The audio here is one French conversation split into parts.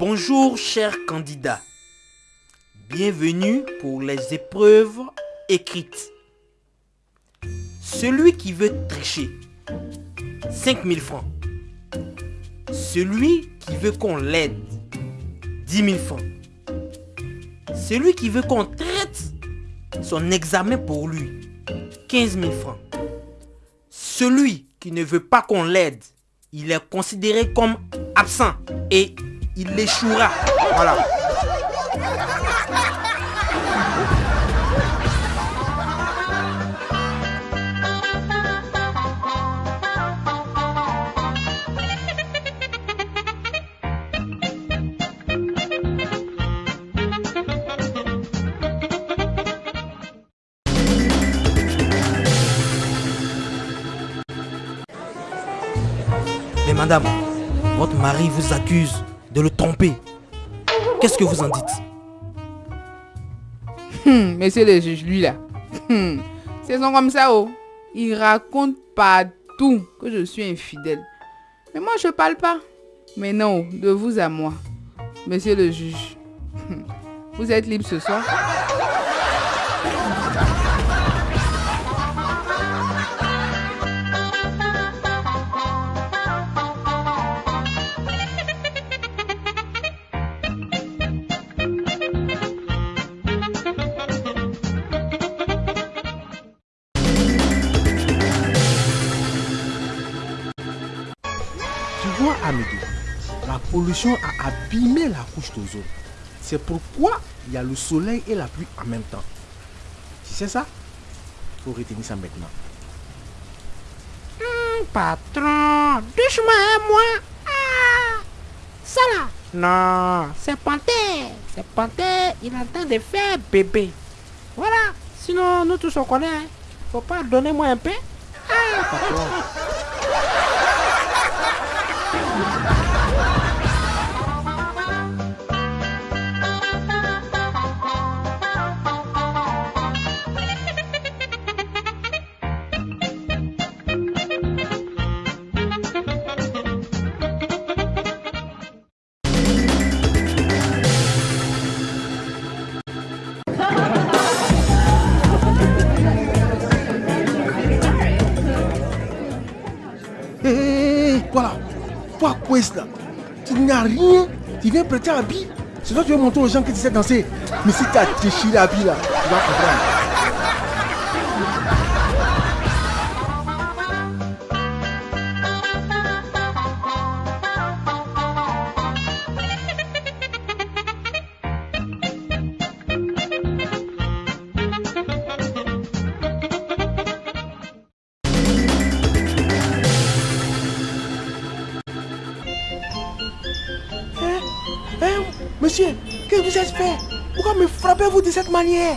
Bonjour chers candidats. Bienvenue pour les épreuves écrites. Celui qui veut tricher, 5000 francs. Celui qui veut qu'on l'aide, 10 000 francs. Celui qui veut qu'on traite son examen pour lui, 15 000 francs. Celui qui ne veut pas qu'on l'aide, il est considéré comme absent et il échouera. Voilà. Mais madame, votre mari vous accuse de le tromper. Qu'est-ce que vous en dites? Monsieur le juge, lui là. Hum, c'est son comme ça, oh. Il raconte partout que je suis infidèle. Mais moi, je parle pas. Mais non, de vous à moi. Monsieur le juge. Hum, Vous êtes libre ce soir La pollution a abîmé la couche d'ozone. C'est pourquoi il y a le soleil et la pluie en même temps. Tu sais ça? Faut retenir ça maintenant. Patron, doucement, hein, moi. Ah, ça là. Non, c'est Panthère. C'est Panthère, il est en train de faire bébé. Voilà. Sinon, nous tous on connaît. Hein. Faut pas donner moi un peu. Ah, patron. Ha ha ha! Toi quoi là? Tu n'as rien, tu viens prêter habit. C'est toi qui veux montrer aux gens que tu sais danser. Mais si tu as déchiré l'habit là, tu vas comprendre. Hein, monsieur, que vous avez fait? Pourquoi me frappez-vous de cette manière?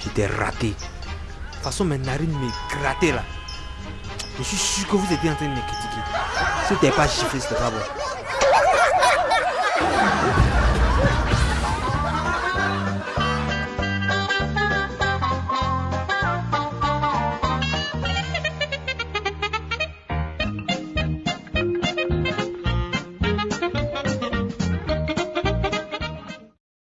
J'étais raté. De toute façon, mes narines me grattaient là. Je suis sûr que vous étiez en train de me critiquer. Si t'es pas chiffré, c'était pas bon.